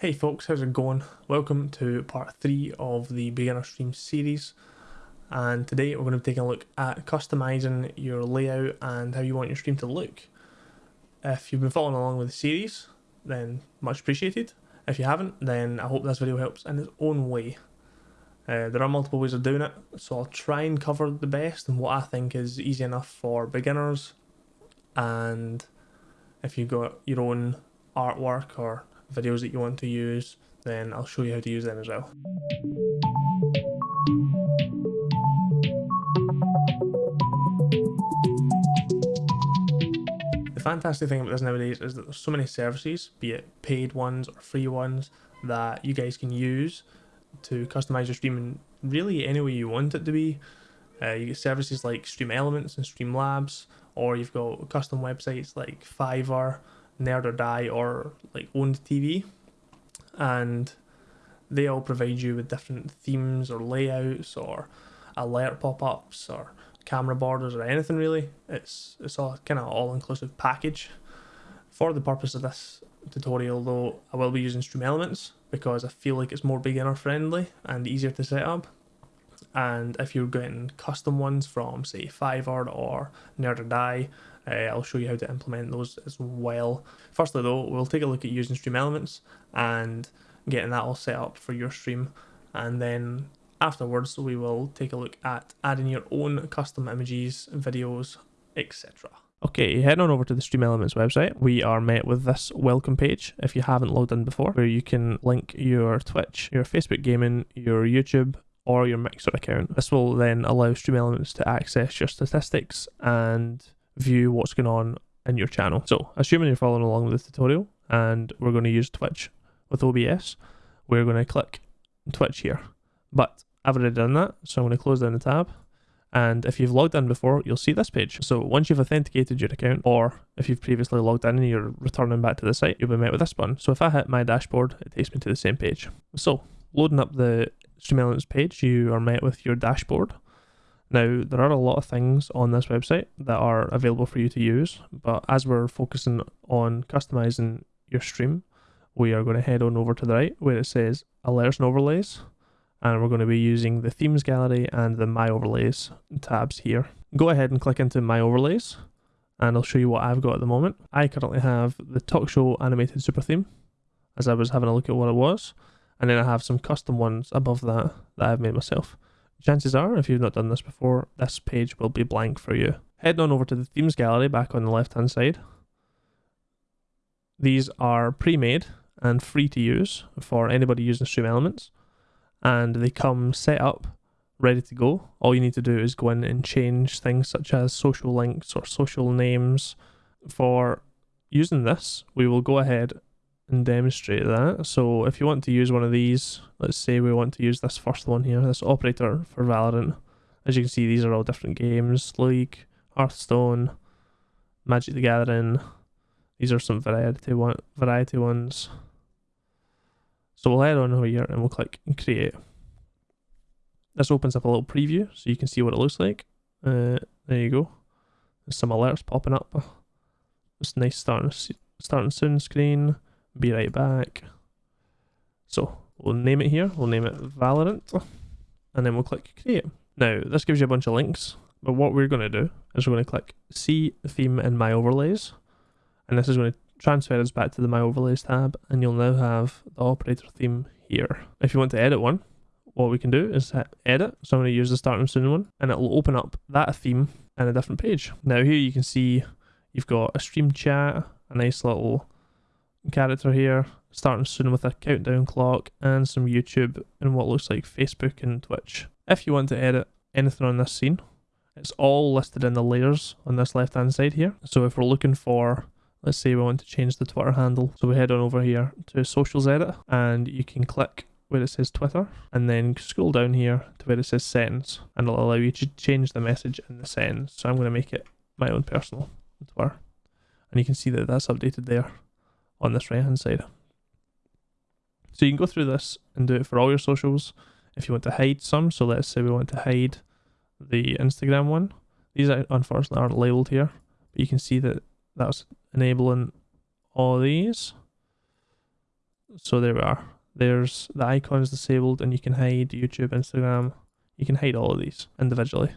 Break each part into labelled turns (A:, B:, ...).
A: Hey folks, how's it going? Welcome to part 3 of the beginner stream series and today we're going to be taking a look at customizing your layout and how you want your stream to look. If you've been following along with the series then much appreciated. If you haven't then I hope this video helps in its own way. Uh, there are multiple ways of doing it so I'll try and cover the best and what I think is easy enough for beginners and if you've got your own artwork or videos that you want to use, then I'll show you how to use them as well. The fantastic thing about this nowadays is that there's so many services, be it paid ones or free ones, that you guys can use to customize your stream in really any way you want it to be. Uh, you get services like Stream Elements and Streamlabs, or you've got custom websites like Fiverr, Nerd or Die or like OWN3D TV, and they all provide you with different themes or layouts or alert pop-ups or camera borders or anything really. It's it's all kind of all-inclusive package. For the purpose of this tutorial though, I will be using Stream Elements because I feel like it's more beginner friendly and easier to set up. And if you're getting custom ones from say Fiverr or Nerd or Die, uh, I'll show you how to implement those as well. Firstly though, we'll take a look at using Stream Elements and getting that all set up for your stream. And then afterwards, we will take a look at adding your own custom images, videos, etc. Okay, head on over to the Stream Elements website. We are met with this welcome page if you haven't logged in before, where you can link your Twitch, your Facebook gaming, your YouTube, or your Mixer account. This will then allow Stream Elements to access your statistics and view what's going on in your channel. So, assuming you're following along with the tutorial, and we're going to use Twitch with OBS, we're going to click Twitch here. But I've already done that, so I'm going to close down the tab. And if you've logged in before, you'll see this page. So once you've authenticated your account, or if you've previously logged in and you're returning back to the site, you'll be met with this button. So if I hit my dashboard, it takes me to the same page. So loading up the Stream Elements page, you are met with your dashboard. Now, there are a lot of things on this website that are available for you to use, but as we're focusing on customizing your stream, we are going to head on over to the right where it says alerts and overlays, and we're going to be using the themes gallery and the my overlays tabs here. Go ahead and click into my overlays, and I'll show you what I've got at the moment. I currently have the talk show animated super theme, as I was having a look at what it was, and then I have some custom ones above that that I've made myself chances are, if you've not done this before, this page will be blank for you. Heading on over to the themes gallery back on the left hand side. These are pre-made and free to use for anybody using Stream Elements and they come set up ready to go. All you need to do is go in and change things such as social links or social names. For using this, we will go ahead and demonstrate that. So if you want to use one of these, let's say we want to use this first one here, this operator for Valorant. As you can see, these are all different games, League, Hearthstone, Magic the Gathering. These are some variety one variety ones. So we'll head on over here and we'll click create. This opens up a little preview so you can see what it looks like. Uh, there you go. There's some alerts popping up. It's nice starting starting soon screen be right back. So we'll name it here. We'll name it Valorant. And then we'll click create. Now this gives you a bunch of links. But what we're going to do is we're going to click see theme in my overlays. And this is going to transfer us back to the my overlays tab. And you'll now have the operator theme here. If you want to edit one, what we can do is hit edit. So I'm going to use the start and soon one. And it'll open up that theme in a different page. Now here you can see you've got a stream chat, a nice little character here, starting soon with a countdown clock and some YouTube and what looks like Facebook and Twitch. If you want to edit anything on this scene, it's all listed in the layers on this left hand side here. So if we're looking for, let's say we want to change the Twitter handle, so we head on over here to socials edit and you can click where it says Twitter and then scroll down here to where it says settings and it'll allow you to change the message in the settings. So I'm going to make it my own personal Twitter and you can see that that's updated there on this right hand side. So you can go through this and do it for all your socials. If you want to hide some, so let's say we want to hide the Instagram one. These uh, unfortunately aren't labeled here, but you can see that that's enabling all these. So there we are. There's the icons disabled and you can hide YouTube, Instagram. You can hide all of these individually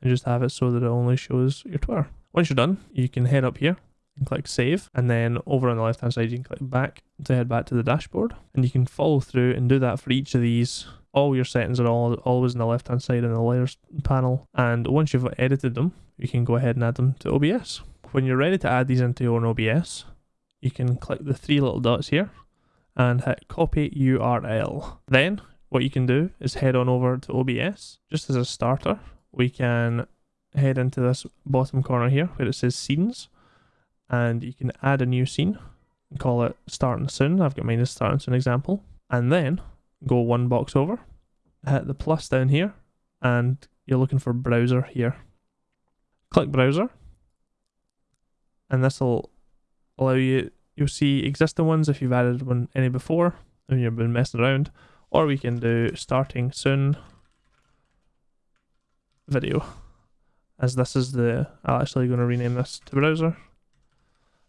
A: and just have it so that it only shows your Twitter. Once you're done, you can head up here and click save and then over on the left hand side you can click back to head back to the dashboard and you can follow through and do that for each of these all your settings are all always in the left hand side in the layers panel and once you've edited them you can go ahead and add them to OBS. When you're ready to add these into your own OBS you can click the three little dots here and hit copy URL. Then what you can do is head on over to OBS. Just as a starter we can head into this bottom corner here where it says scenes and you can add a new scene and call it starting soon. I've got mine as starting soon example. And then go one box over, hit the plus down here, and you're looking for browser here. Click browser, and this will allow you, you'll see existing ones if you've added one any before and you've been messing around, or we can do starting soon video as this is the, I'm actually going to rename this to browser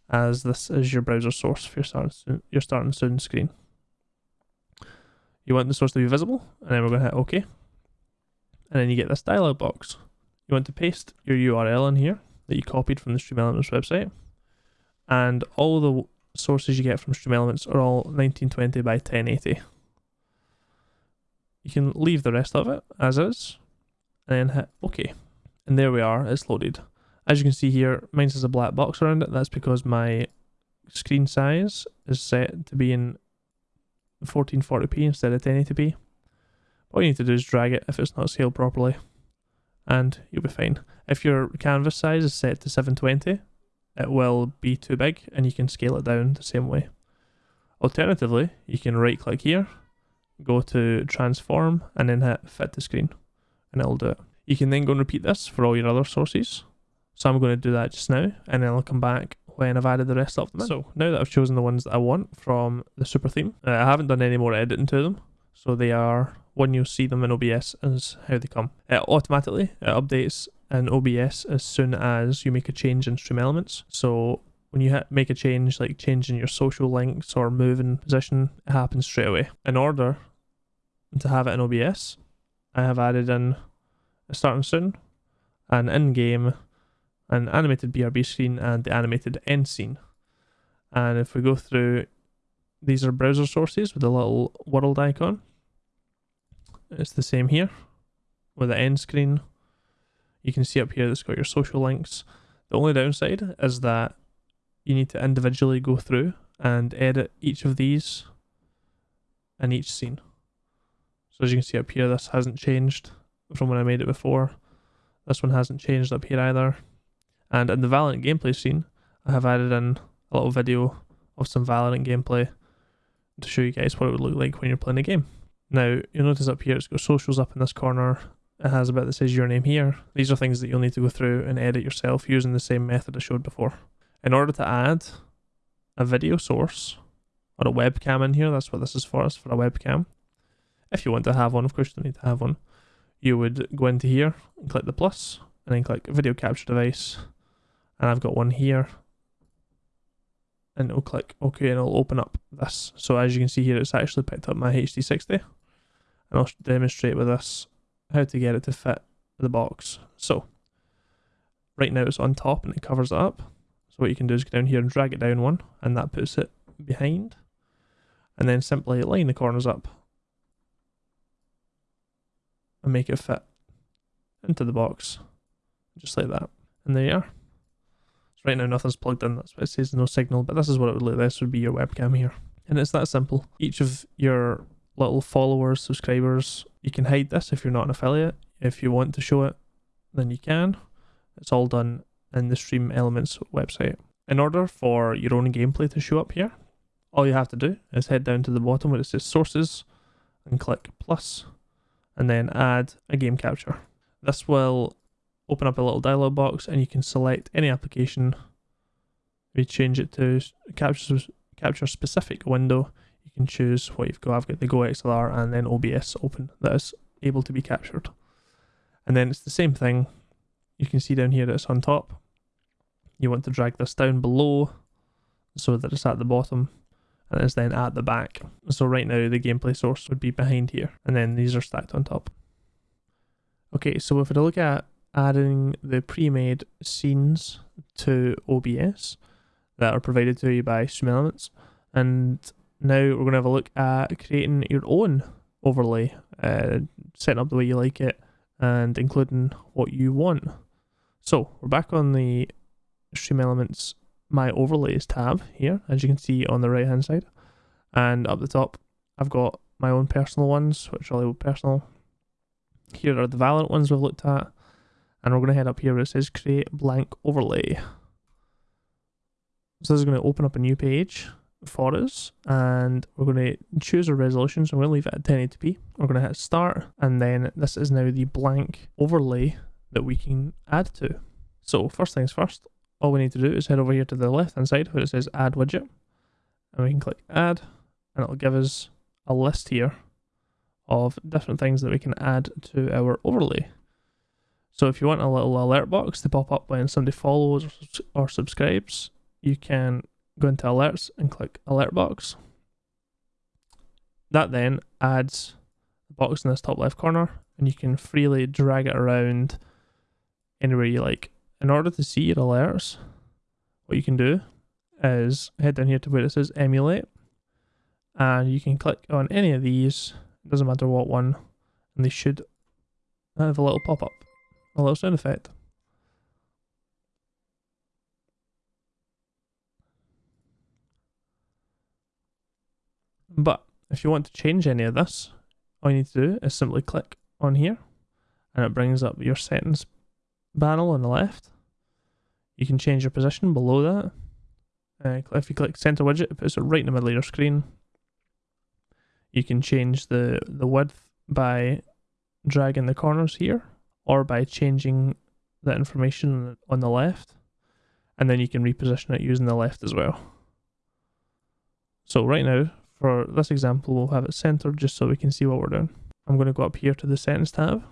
A: as this is your browser source for your starting soon, your starting soon screen. You want the source to be visible, and then we're going to hit OK. And then you get this dialog box. You want to paste your URL in here that you copied from the Stream Elements website. And all the sources you get from Stream Elements are all 1920 by 1080. You can leave the rest of it as is, and then hit OK. And there we are, it's loaded. As you can see here, mine has a black box around it. That's because my screen size is set to be in 1440p instead of 1080p. All you need to do is drag it if it's not scaled properly and you'll be fine. If your canvas size is set to 720, it will be too big and you can scale it down the same way. Alternatively, you can right click here, go to transform and then hit fit to screen and it'll do it. You can then go and repeat this for all your other sources. So I'm going to do that just now, and then I'll come back when I've added the rest of them in. So now that I've chosen the ones that I want from the super theme, uh, I haven't done any more editing to them. So they are, when you see them in OBS, is how they come. It automatically it updates in OBS as soon as you make a change in Stream Elements. So when you make a change, like changing your social links or moving position, it happens straight away. In order to have it in OBS, I have added in starting soon, an in-game an animated BRB scene and the animated end scene. And if we go through, these are browser sources with a little world icon. It's the same here with the end screen. You can see up here that's got your social links. The only downside is that you need to individually go through and edit each of these in each scene. So as you can see up here, this hasn't changed from when I made it before. This one hasn't changed up here either. And in the Valorant gameplay scene, I have added in a little video of some Valorant gameplay to show you guys what it would look like when you're playing a game. Now, you'll notice up here, it's got socials up in this corner. It has a bit that says your name here. These are things that you'll need to go through and edit yourself using the same method I showed before. In order to add a video source or a webcam in here, that's what this is for, it's for a webcam. If you want to have one, of course you don't need to have one. You would go into here and click the plus and then click video capture device and I've got one here and it'll click OK and it'll open up this. So as you can see here, it's actually picked up my HD60 and I'll demonstrate with this how to get it to fit the box. So right now it's on top and it covers it up. So what you can do is go down here and drag it down one and that puts it behind and then simply line the corners up and make it fit into the box just like that. And there you are. Right now nothing's plugged in, that's why it says no signal, but this is what it would look like. This would be your webcam here. And it's that simple. Each of your little followers, subscribers, you can hide this if you're not an affiliate. If you want to show it, then you can. It's all done in the Stream Elements website. In order for your own gameplay to show up here, all you have to do is head down to the bottom where it says sources and click plus and then add a game capture. This will open up a little dialog box and you can select any application. We change it to capture capture specific window. You can choose what you've got. I've got the Go XLR and then OBS open that is able to be captured. And then it's the same thing. You can see down here that it's on top. You want to drag this down below so that it's at the bottom. and it's then at the back. So right now the gameplay source would be behind here and then these are stacked on top. Okay, so if we look at adding the pre-made scenes to OBS that are provided to you by Stream Elements and now we're going to have a look at creating your own overlay, uh, setting up the way you like it and including what you want. So we're back on the Stream Elements My Overlays tab here, as you can see on the right hand side. And up the top, I've got my own personal ones, which are all personal. Here are the Valorant ones we've looked at. And we're going to head up here where it says create blank overlay. So this is going to open up a new page for us and we're going to choose a resolution. So I'm going to leave it at 1080p we're going to hit start and then this is now the blank overlay that we can add to. So first things first all we need to do is head over here to the left hand side where it says add widget. And we can click add and it'll give us a list here of different things that we can add to our overlay so if you want a little alert box to pop up when somebody follows or subscribes you can go into alerts and click alert box. That then adds the box in this top left corner and you can freely drag it around anywhere you like. In order to see your alerts, what you can do is head down here to where it says emulate and you can click on any of these, it doesn't matter what one, and they should have a little pop a little sound effect. But if you want to change any of this, all you need to do is simply click on here and it brings up your settings panel on the left. You can change your position below that. Uh, if you click center widget, it puts it right in the middle of your screen. You can change the, the width by dragging the corners here or by changing the information on the left. And then you can reposition it using the left as well. So right now, for this example, we'll have it centered just so we can see what we're doing. I'm going to go up here to the settings tab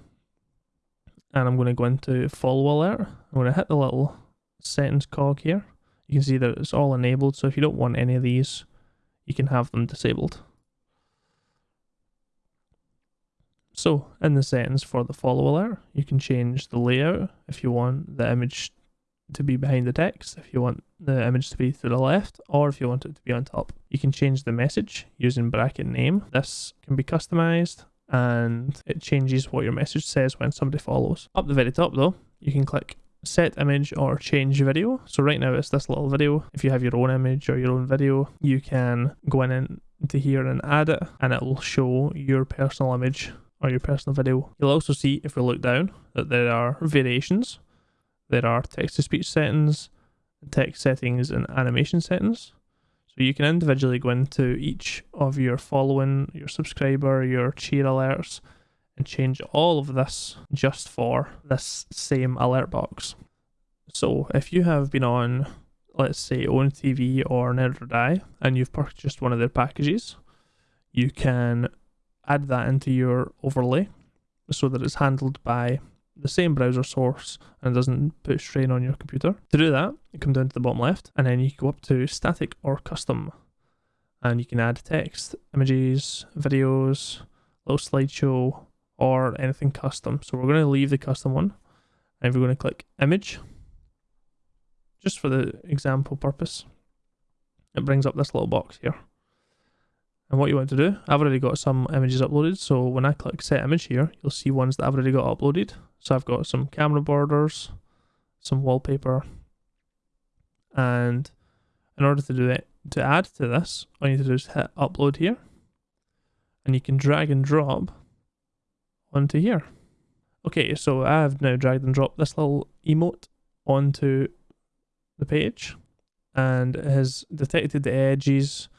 A: and I'm going to go into follow alert. I'm going to hit the little settings cog here. You can see that it's all enabled, so if you don't want any of these, you can have them disabled. So in the settings for the follow alert, you can change the layout if you want the image to be behind the text, if you want the image to be to the left, or if you want it to be on top. You can change the message using bracket name. This can be customized and it changes what your message says when somebody follows. Up the very top though, you can click set image or change video. So right now it's this little video. If you have your own image or your own video, you can go in into here and add it and it will show your personal image or your personal video. You'll also see if we look down that there are variations there are text to speech settings, text settings, and animation settings. So you can individually go into each of your following, your subscriber, your cheer alerts, and change all of this just for this same alert box. So if you have been on, let's say, OWN3D TV or Nerd or Die, and you've purchased one of their packages, you can add that into your overlay so that it's handled by the same browser source and doesn't put strain on your computer. To do that, you come down to the bottom left and then you go up to static or custom and you can add text, images, videos, little slideshow or anything custom. So we're going to leave the custom one and we're going to click image just for the example purpose. It brings up this little box here. And what you want to do, I've already got some images uploaded, so when I click set image here, you'll see ones that I've already got uploaded. So I've got some camera borders, some wallpaper, and in order to do it, to add to this, all you need to do is hit upload here, and you can drag and drop onto here. Okay, so I've now dragged and dropped this little emote onto the page, and it has detected the edges,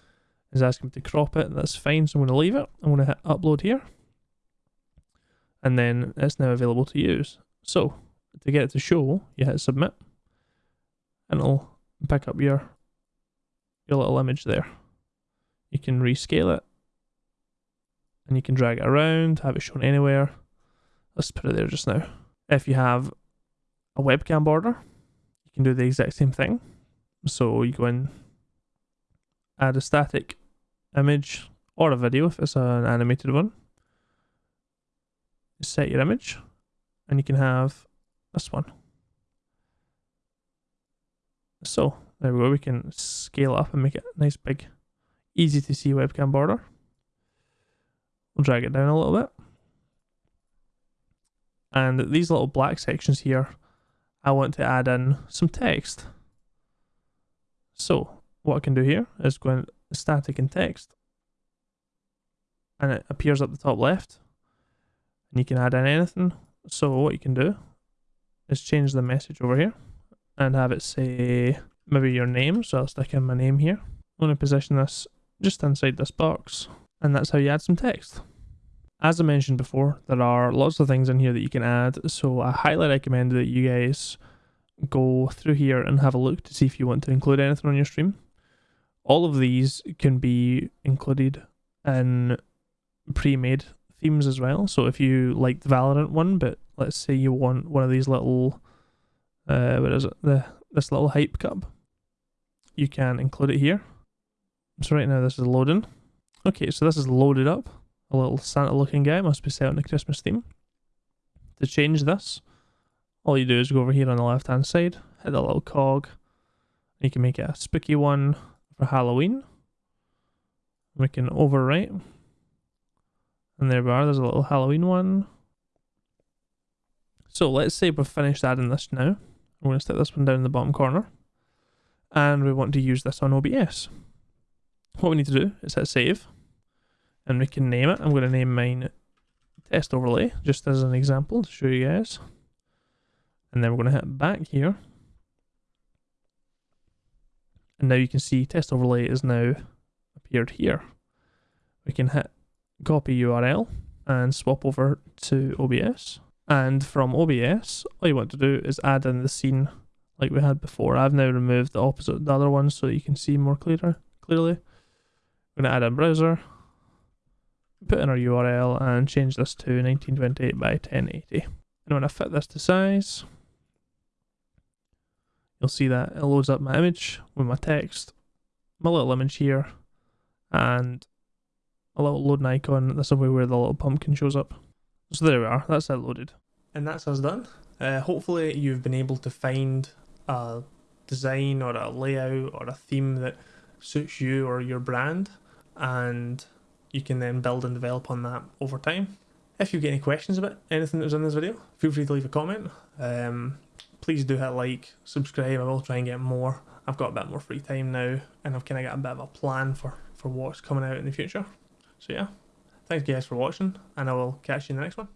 A: is asking me to crop it. And that's fine, so I'm going to leave it. I'm going to hit upload here. And then it's now available to use. So to get it to show, you hit submit. And it'll pick up your, your little image there. You can rescale it. And you can drag it around, have it shown anywhere. Let's put it there just now. If you have a webcam border, you can do the exact same thing. So you go in, add a static image or a video if it's an animated one. Set your image and you can have this one. So there we go, we can scale up and make it a nice big, easy to see webcam border. We'll drag it down a little bit. And these little black sections here, I want to add in some text. So what I can do here is go in static and text and it appears up the top left and you can add in anything. So what you can do is change the message over here and have it say maybe your name. So I'll stick in my name here. I'm going to position this just inside this box and that's how you add some text. As I mentioned before, there are lots of things in here that you can add. So I highly recommend that you guys go through here and have a look to see if you want to include anything on your stream. All of these can be included in pre-made themes as well. So if you like the Valorant one, but let's say you want one of these little, uh, what is it, the this little hype cup, you can include it here. So right now this is loading. Okay, so this is loaded up. A little Santa looking guy must be set on the Christmas theme. To change this, all you do is go over here on the left hand side, hit the little cog. And you can make it a spooky one for Halloween. We can overwrite. And there we are, there's a little Halloween one. So let's say we've finished adding this now. I'm going to stick this one down in the bottom corner. And we want to use this on OBS. What we need to do is hit save. And we can name it. I'm going to name mine test overlay, just as an example to show you guys. And then we're going to hit back here. And now you can see test overlay is now appeared here. We can hit copy URL and swap over to OBS. And from OBS, all you want to do is add in the scene like we had before. I've now removed the opposite the other one so you can see more clearer clearly. We're gonna add a browser, put in our URL and change this to 1928 by 1080. And when I fit this to size, you'll see that it loads up my image with my text, my little image here, and a little loading icon. That's somewhere where the little pumpkin shows up. So there we are, that's it loaded. And that's us done. Uh, hopefully you've been able to find a design or a layout or a theme that suits you or your brand and you can then build and develop on that over time. If you get any questions about anything that was in this video, feel free to leave a comment. Um, please do hit like, subscribe, I will try and get more. I've got a bit more free time now and I've kind of got a bit of a plan for, for what's coming out in the future. So yeah, thanks guys for watching and I will catch you in the next one.